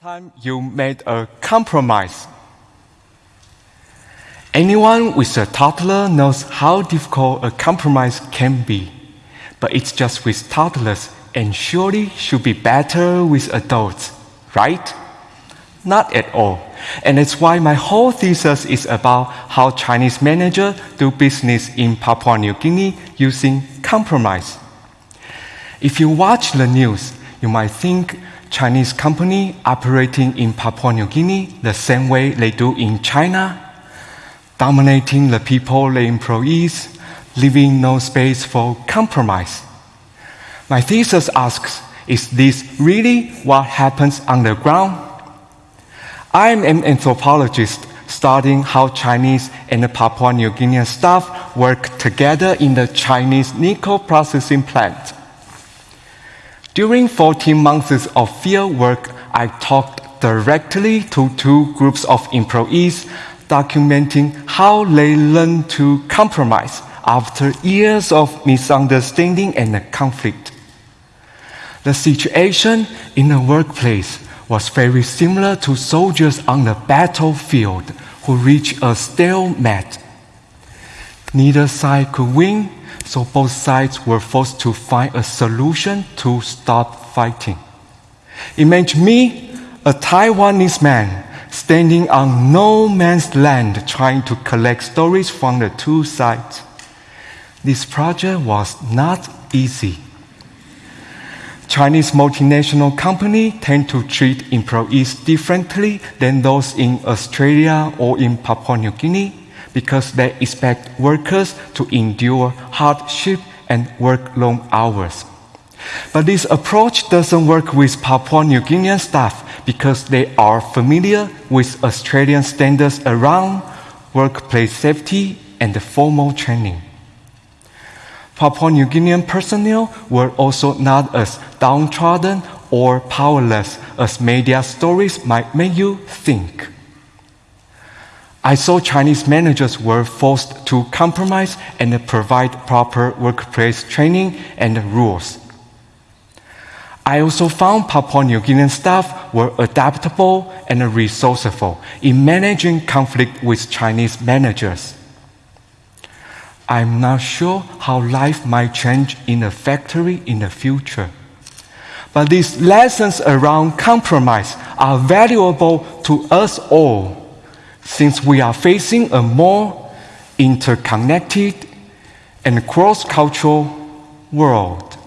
time you made a compromise. Anyone with a toddler knows how difficult a compromise can be, but it's just with toddlers and surely should be better with adults, right? Not at all. And it's why my whole thesis is about how Chinese managers do business in Papua New Guinea using compromise. If you watch the news, you might think Chinese company operating in Papua New Guinea the same way they do in China, dominating the people, the employees, leaving no space for compromise. My thesis asks, is this really what happens on the ground? I'm an anthropologist studying how Chinese and the Papua New Guinean staff work together in the Chinese nickel processing plant. During 14 months of field work, I talked directly to two groups of employees documenting how they learned to compromise after years of misunderstanding and conflict. The situation in the workplace was very similar to soldiers on the battlefield who reached a stalemate. Neither side could win, so both sides were forced to find a solution to stop fighting. Imagine me, a Taiwanese man, standing on no man's land trying to collect stories from the two sides. This project was not easy. Chinese multinational companies tend to treat employees differently than those in Australia or in Papua New Guinea because they expect workers to endure hardship and work long hours. But this approach doesn't work with Papua New Guinean staff because they are familiar with Australian standards around workplace safety and formal training. Papua New Guinean personnel were also not as downtrodden or powerless as media stories might make you think. I saw Chinese managers were forced to compromise and provide proper workplace training and rules. I also found Papua New Guinean staff were adaptable and resourceful in managing conflict with Chinese managers. I'm not sure how life might change in a factory in the future. But these lessons around compromise are valuable to us all since we are facing a more interconnected and cross cultural world.